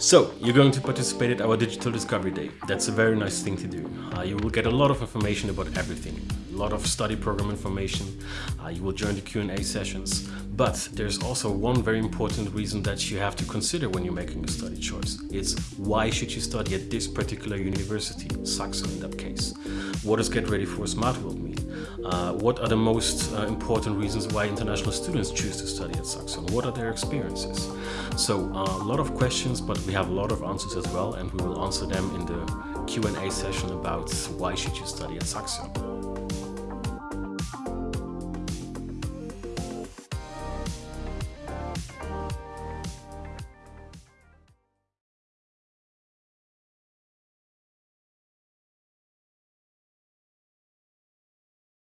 So, you're going to participate at our Digital Discovery Day. That's a very nice thing to do. Uh, you will get a lot of information about everything. A lot of study program information. Uh, you will join the Q&A sessions. But there's also one very important reason that you have to consider when you're making a study choice. It's why should you study at this particular university, Saxion in that case. What does Get Ready for Smart World mean? Uh, what are the most uh, important reasons why international students choose to study at Saxion? What are their experiences? So uh, a lot of questions, but we have a lot of answers as well, and we will answer them in the Q&A session about why should you study at Saxion.